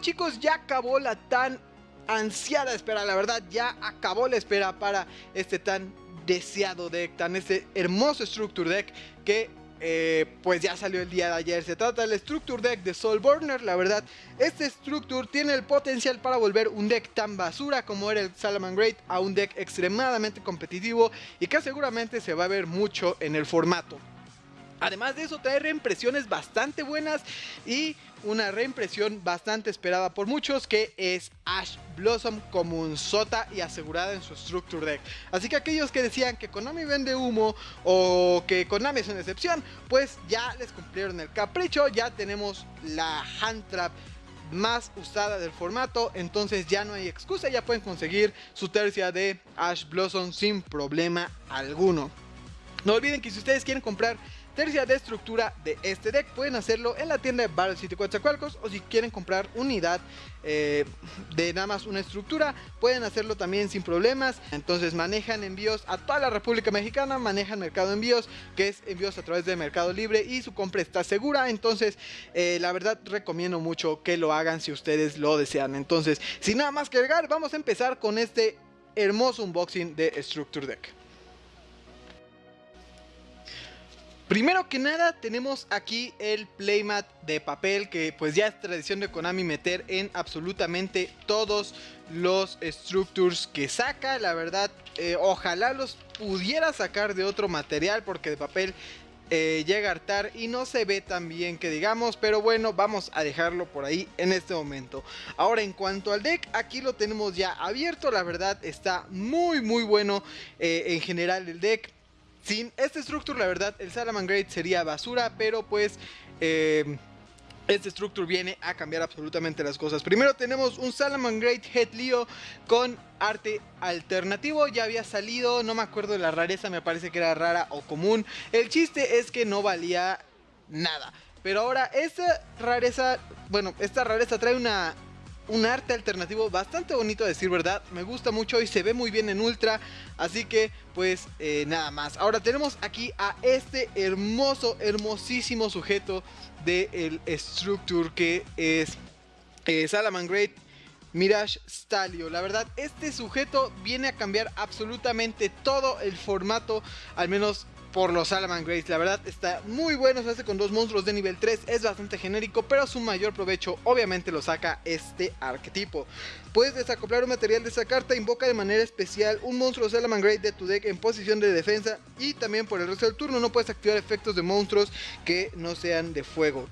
chicos, ya acabó la tan ansiada espera, la verdad ya acabó la espera para este tan deseado deck, tan este hermoso Structure Deck que eh, pues ya salió el día de ayer. Se trata del Structure Deck de Soulburner. La verdad, este Structure tiene el potencial para volver un deck tan basura como era el Salamangreat a un deck extremadamente competitivo y que seguramente se va a ver mucho en el formato. Además de eso trae reimpresiones bastante buenas y una reimpresión bastante esperada por muchos que es Ash Blossom como un sota y asegurada en su Structure Deck. Así que aquellos que decían que Konami vende humo o que Konami es una excepción, pues ya les cumplieron el capricho, ya tenemos la Hand Trap más usada del formato, entonces ya no hay excusa, ya pueden conseguir su tercia de Ash Blossom sin problema alguno. No olviden que si ustedes quieren comprar tercia de estructura de este deck. Pueden hacerlo en la tienda de Battle City Coatzacoalcos o si quieren comprar unidad eh, de nada más una estructura, pueden hacerlo también sin problemas. Entonces manejan envíos a toda la República Mexicana, manejan Mercado Envíos, que es envíos a través de Mercado Libre y su compra está segura. Entonces, eh, la verdad recomiendo mucho que lo hagan si ustedes lo desean. Entonces, sin nada más que agregar, vamos a empezar con este hermoso unboxing de Structure Deck. Primero que nada tenemos aquí el playmat de papel que pues ya es tradición de Konami meter en absolutamente todos los structures que saca. La verdad eh, ojalá los pudiera sacar de otro material porque de papel eh, llega a hartar y no se ve tan bien que digamos, pero bueno, vamos a dejarlo por ahí en este momento. Ahora en cuanto al deck, aquí lo tenemos ya abierto, la verdad está muy muy bueno eh, en general el deck. Sin este Structure, la verdad, el Salamangreat sería basura, pero pues... Eh, este Structure viene a cambiar absolutamente las cosas. Primero tenemos un Salamangreat Head Leo con arte alternativo. Ya había salido, no me acuerdo de la rareza, me parece que era rara o común. El chiste es que no valía nada. Pero ahora esta rareza, bueno, esta rareza trae una un arte alternativo bastante bonito a decir verdad. Me gusta mucho y se ve muy bien en Ultra. Así que pues eh, nada más. Ahora tenemos aquí a este hermoso, hermosísimo sujeto del Structure que es eh, Salaman Great Mirage Stalio. La verdad, este sujeto viene a cambiar absolutamente todo el formato, al menos por los Salaman Grace. La verdad está muy bueno, se hace con dos monstruos de nivel 3, es bastante genérico, pero su mayor provecho obviamente lo saca este arquetipo. Puedes desacoplar un material de esa carta, invoca de manera especial un monstruo Salaman Great de tu deck en posición de defensa y también por el resto del turno no puedes activar efectos de monstruos que no sean de fuego.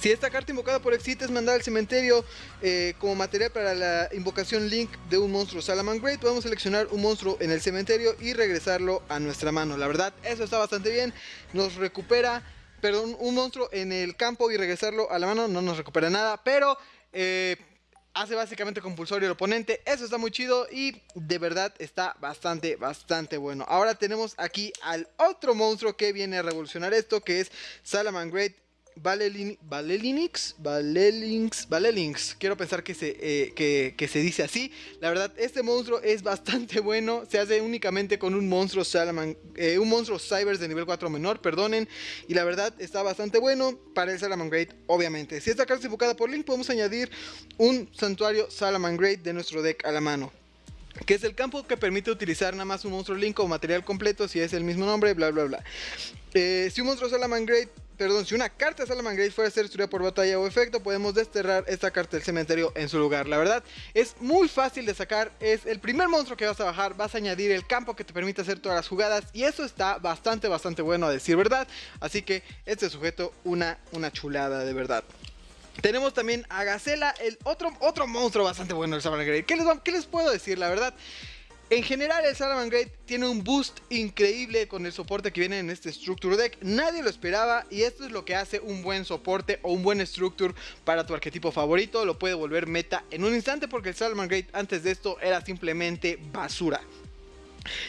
Si esta carta invocada por Exit es mandada al cementerio eh, como material para la invocación Link de un monstruo Salaman Great, podemos seleccionar un monstruo en el cementerio y regresarlo a nuestra mano. La verdad, eso está bastante bien. Nos recupera, perdón, un monstruo en el campo y regresarlo a la mano no nos recupera nada, pero... Eh, hace básicamente compulsorio el oponente. Eso está muy chido y de verdad está bastante, bastante bueno. Ahora tenemos aquí al otro monstruo que viene a revolucionar esto, que es Salaman Great Valelinix, Valelinx, Valelinx, quiero pensar que se, eh, que, se dice así. La verdad, este monstruo es bastante bueno. Se hace únicamente con un monstruo Salaman, eh, un monstruo Cybers de nivel 4 menor, perdonen. Y la verdad, está bastante bueno para el Salaman Great, obviamente. Si esta carta es enfocada por Link, podemos añadir un santuario Salaman Great de nuestro deck a la mano que es el campo que permite utilizar nada más un monstruo Link o material completo si es el mismo nombre, bla bla bla. Eh, si un monstruo Salaman Great perdón, si una carta de Salaman Great fuera a ser destruida por batalla o efecto, podemos desterrar esta carta del cementerio en su lugar. La verdad, es muy fácil de sacar, es el primer monstruo que vas a bajar, vas a añadir el campo que te permite hacer todas las jugadas y eso está bastante, bastante bueno a decir verdad. Así que este sujeto, una, una chulada de verdad. Tenemos también a Gacela, el otro, otro monstruo bastante bueno del Salaman Great. ¿Qué les, ¿Qué les puedo decir? La verdad... En general el Salaman Great tiene un boost increíble con el soporte que viene en este Structure Deck. Nadie lo esperaba y esto es lo que hace un buen soporte o un buen Structure para tu arquetipo favorito. Lo puede volver meta en un instante porque el Salaman Great antes de esto era simplemente basura.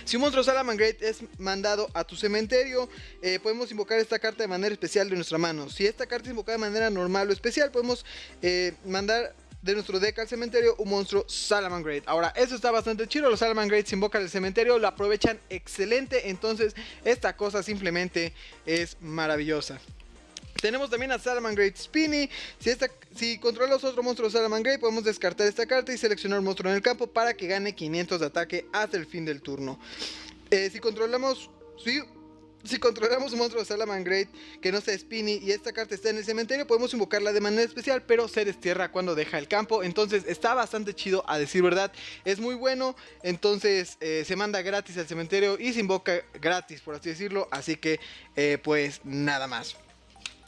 Si un monstruo Salaman Great es mandado a tu cementerio, eh, podemos invocar esta carta de manera especial de nuestra mano. Si esta carta es invocada de manera normal o especial, podemos eh, mandar de nuestro deck al cementerio un monstruo Salaman Great. Ahora, eso está bastante chido. Los Salaman Great se invocan al cementerio, lo aprovechan excelente. Entonces, esta cosa simplemente es maravillosa. Tenemos también a Salamangreat Spinny. Si, esta, si controlamos otro monstruo Salamangreat, podemos descartar esta carta y seleccionar un monstruo en el campo para que gane 500 de ataque hasta el fin del turno. Eh, si controlamos... Si, si controlamos un monstruo de Salamangreat que no sea Spinny y esta carta está en el cementerio, podemos invocarla de manera especial, pero se destierra cuando deja el campo. Entonces está bastante chido, a decir verdad. Es muy bueno, entonces eh, se manda gratis al cementerio y se invoca gratis, por así decirlo. Así que, eh, pues nada más.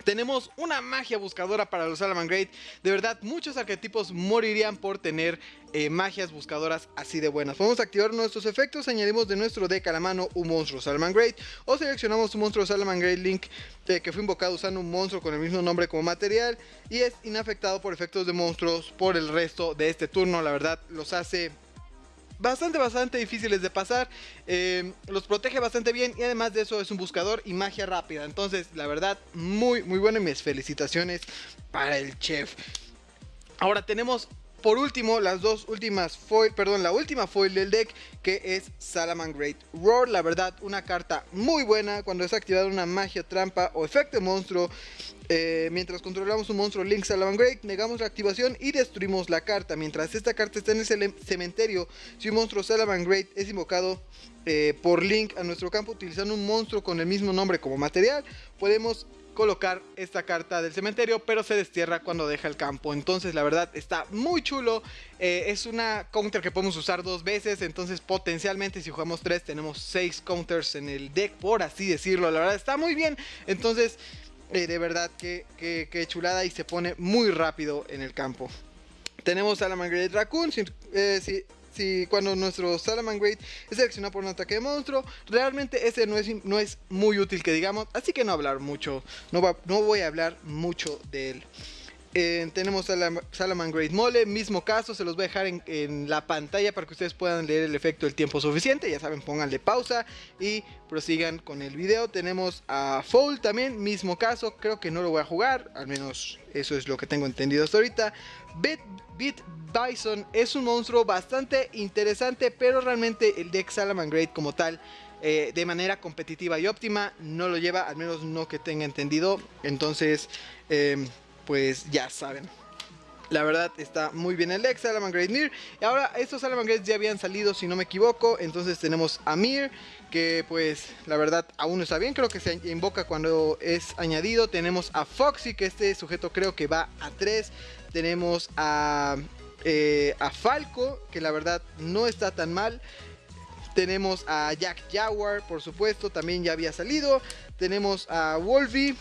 Tenemos una magia buscadora para los Salamangreat. De verdad, muchos arquetipos morirían por tener eh, magias buscadoras así de buenas. Podemos activar nuestros efectos, añadimos de nuestro deck a la mano un monstruo Salamangreat o seleccionamos un monstruo Salamangreat Link eh, que fue invocado usando un monstruo con el mismo nombre como material y es inafectado por efectos de monstruos por el resto de este turno. La verdad, los hace bastante, bastante difíciles de pasar. Eh, los protege bastante bien y además de eso es un buscador y magia rápida. Entonces, la verdad, muy, muy bueno y mis felicitaciones para el chef. Ahora tenemos por último, las dos últimas foil, perdón, la última foil del deck que es Salamangreat Roar. La verdad, una carta muy buena cuando es activada una magia trampa o efecto monstruo. Eh, mientras controlamos un monstruo Link Salamangreat, negamos la activación y destruimos la carta. Mientras esta carta está en el cementerio, si un monstruo Salamangreat es invocado eh, por Link a nuestro campo utilizando un monstruo con el mismo nombre como material, podemos colocar esta carta del cementerio, pero se destierra cuando deja el campo. Entonces, la verdad, está muy chulo. Eh, es una counter que podemos usar dos veces, entonces potencialmente si jugamos tres tenemos seis counters en el deck, por así decirlo. La verdad, está muy bien. Entonces, eh, de verdad, que, chulada y se pone muy rápido en el campo. Tenemos a la Margaret Raccoon, si, eh, si cuando nuestro Salamangreat es seleccionado por un ataque de monstruo, realmente ese no es, no es muy útil que digamos, así que no hablar mucho, no, no voy a hablar mucho de él. Tenemos a la Salamangreat Mole, mismo caso, se los voy a dejar en, la pantalla para que ustedes puedan leer el efecto el tiempo suficiente. Ya saben, pónganle pausa y prosigan con el video. Tenemos a Foul también, mismo caso, creo que no lo voy a jugar, al menos eso es lo que tengo entendido hasta ahorita. Beat, Bison es un monstruo bastante interesante, pero realmente el deck Salamangreat como tal eh, de manera competitiva y óptima no lo lleva, al menos no que tenga entendido. Entonces, eh, pues ya saben. La verdad está muy bien el ex Salamangreat Mir. Y ahora estos Salamangreats ya habían salido si no me equivoco. Entonces tenemos a Mir. Que pues la verdad aún no está bien. Creo que se invoca cuando es añadido. Tenemos a Foxy que este sujeto creo que va a 3. Tenemos a, eh, a Falco que la verdad no está tan mal. Tenemos a Jack Jaguar por supuesto. También ya había salido. Tenemos a Wolfie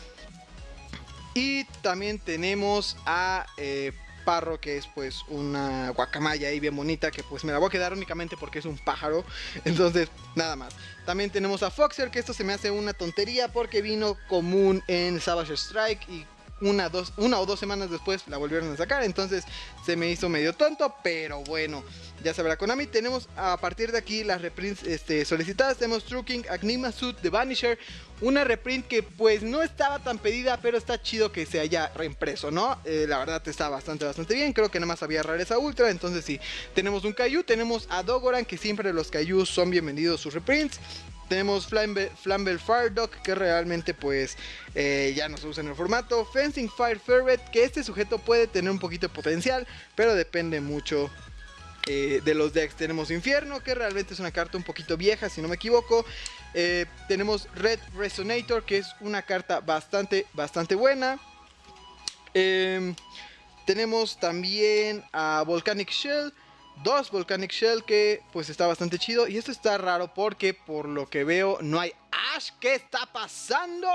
y también tenemos a eh, Parro, que es pues una guacamaya ahí bien bonita, que pues me la voy a quedar únicamente porque es un pájaro. Entonces, nada más. También tenemos a Foxer, que esto se me hace una tontería porque vino común en Savage Strike y una, dos, una o dos semanas después la volvieron a sacar. Entonces se me hizo medio tonto, pero bueno, ya sabrá Konami. Tenemos a partir de aquí las reprints este, solicitadas. Tenemos True Agnima Suit, The Vanisher. Una reprint que pues no estaba tan pedida, pero está chido que se haya reimpreso, ¿no? Eh, la verdad está bastante, bastante bien. Creo que nada más había rareza ultra. Entonces sí, tenemos un Kaiju, tenemos a Dogoran, que siempre los Kaiju son bienvenidos sus reprints. Tenemos Flamble, Fire Dog, que realmente pues eh, ya no se usa en el formato. Fencing Fire Ferret, que este sujeto puede tener un poquito de potencial, pero depende mucho eh, de los decks. Tenemos Infierno, que realmente es una carta un poquito vieja, si no me equivoco. Eh, tenemos Red Resonator, que es una carta bastante, bastante buena. Em, tenemos también a Volcanic Shell dos Volcanic Shell que pues está bastante chido. Y esto está raro porque por lo que veo no hay Ash. ¿Qué está pasando?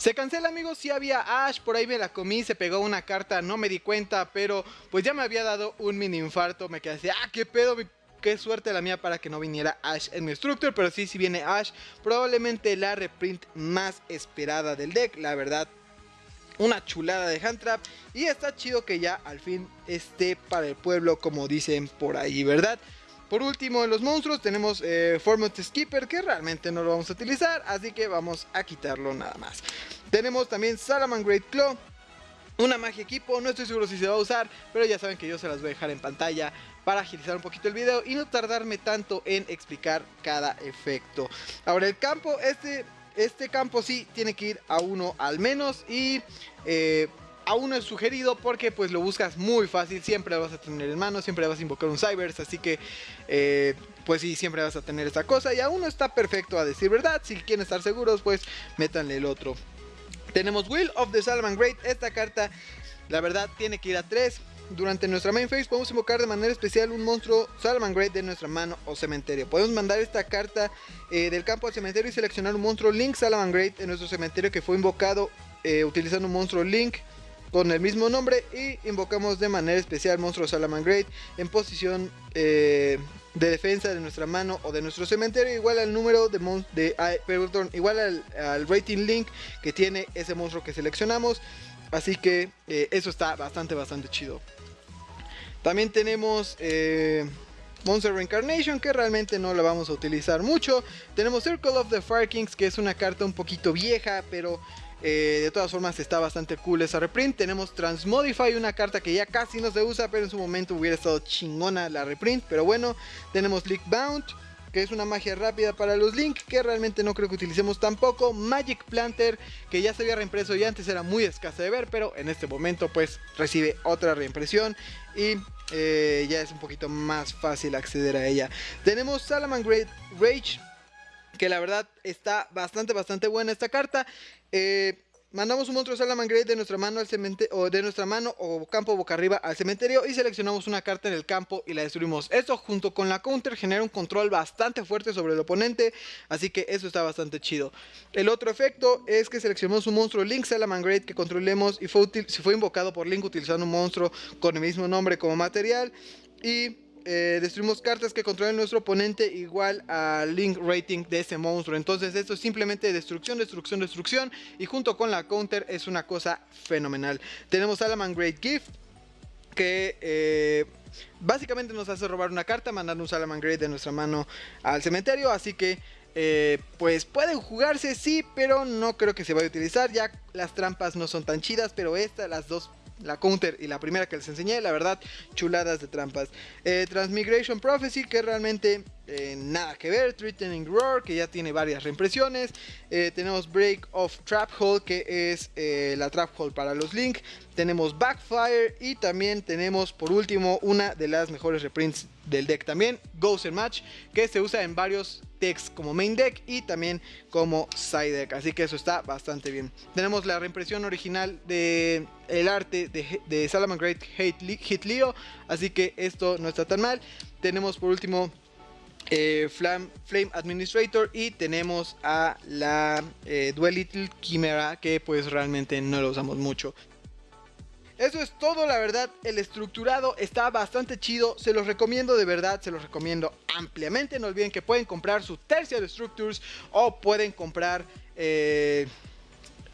Se cancela amigos, si había Ash, por ahí me la comí, se pegó una carta, no me di cuenta, pero pues ya me había dado un mini infarto, me quedé así, ah, qué pedo, qué suerte la mía para que no viniera Ash en mi Structure, pero sí, si viene Ash, probablemente la reprint más esperada del deck, la verdad. Una chulada de hand trap y está chido que ya al fin esté para el pueblo como dicen por ahí, ¿verdad? Por último, en los monstruos tenemos eh, Format Skipper que realmente no lo vamos a utilizar, así que vamos a quitarlo nada más. Tenemos también Great Claw, una magia equipo, no estoy seguro si se va a usar, pero ya saben que yo se las voy a dejar en pantalla para agilizar un poquito el video y no tardarme tanto en explicar cada efecto. Ahora el campo, este, este campo sí tiene que ir a uno al menos y eh, a uno es sugerido porque pues lo buscas muy fácil, siempre lo vas a tener en mano, siempre vas a invocar un Cybers, así que eh, pues sí, siempre vas a tener esta cosa y a uno está perfecto a decir verdad, si quieren estar seguros pues métanle el otro. Tenemos Will of the Salman Great. Esta carta, la verdad, tiene que ir a 3. Durante nuestra main phase podemos invocar de manera especial un monstruo Salman Great de nuestra mano o cementerio. Podemos mandar esta carta eh, del campo al cementerio y seleccionar un monstruo Link Salman Great en nuestro cementerio que fue invocado eh, utilizando un monstruo Link con el mismo nombre y invocamos de manera especial monstruo Salaman Great en posición eh, de defensa de nuestra mano o de nuestro cementerio igual al número de, de perdón, igual al, rating link que tiene ese monstruo que seleccionamos. Así que eh, eso está bastante bastante chido. También tenemos eh, Monster Reincarnation que realmente no la vamos a utilizar mucho. Tenemos Circle of the Fire Kings que es una carta un poquito vieja pero eh, de todas formas está bastante cool esa reprint. Tenemos Transmodify, una carta que ya casi no se usa, pero en su momento hubiera estado chingona la reprint. Pero bueno, tenemos Leak Bound, que es una magia rápida para los Link, que realmente no creo que utilicemos tampoco. Magic Planter, que ya se había reimpreso y antes era muy escasa de ver, pero en este momento pues recibe otra reimpresión y eh, ya es un poquito más fácil acceder a ella. Tenemos Salaman Great Rage, que la verdad está bastante, bastante buena esta carta. Eh, mandamos un monstruo Salaman Great de nuestra mano al cementerio o de nuestra mano o campo boca arriba al cementerio y seleccionamos una carta en el campo y la destruimos. Esto junto con la counter genera un control bastante fuerte sobre el oponente, así que eso está bastante chido. El otro efecto es que seleccionamos un monstruo Link Salaman Great que controlemos y fue, fue invocado por Link utilizando un monstruo con el mismo nombre como material y eh, destruimos cartas que controlen nuestro oponente igual al link rating de ese monstruo. Entonces esto es simplemente destrucción, destrucción, destrucción. Y junto con la counter es una cosa fenomenal. Tenemos Salaman Great Gift que... Eh, básicamente nos hace robar una carta mandando un Salaman Great de nuestra mano al cementerio. Así que eh, pues pueden jugarse, sí, pero no creo que se vaya a utilizar. Ya las trampas no son tan chidas, pero estas, las dos la counter y la primera que les enseñé, la verdad, chuladas de trampas. Eh, Transmigration Prophecy, que realmente eh, nada que ver. Threatening Roar, que ya tiene varias reimpresiones. Eh, tenemos Break of Trap Hole, que es la Trap Hole para los Link. Tenemos Backfire y también tenemos por último una de las mejores reprints del deck también, Ghost Match, que se usa en varios decks como main deck y también como side deck, así que eso está bastante bien. Tenemos la reimpresión original de el arte de, de Salaman Great Hit Leo, así que esto no está tan mal. Tenemos por último eh, Flame, Administrator y tenemos a la eh, Little Chimera que pues realmente no lo usamos mucho. Eso es todo, la verdad, el estructurado está bastante chido, se los recomiendo de verdad, se los recomiendo ampliamente, no olviden que pueden comprar su tercia de Structures o pueden comprar... Eh,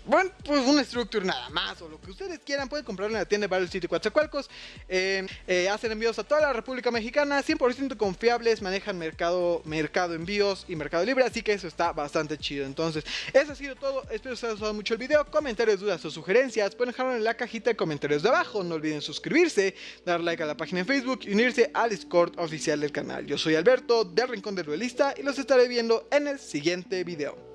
bueno, pues un Structure nada más o lo que ustedes quieran, pueden comprarlo en la tienda de Battle City Coatzacoalcos. Eh, eh, hacen envíos a toda la República Mexicana, 100% confiables, manejan mercado, mercado envíos y mercado libre, así que eso está bastante chido. Entonces, eso ha sido todo, espero que os haya gustado mucho el video, comentarios, dudas o sugerencias, pueden dejarlo en la cajita de comentarios de abajo, no olviden suscribirse, dar like a la página en Facebook y unirse al Discord oficial del canal. Yo soy Alberto, del Rincón del Duelista, y los estaré viendo en el siguiente video.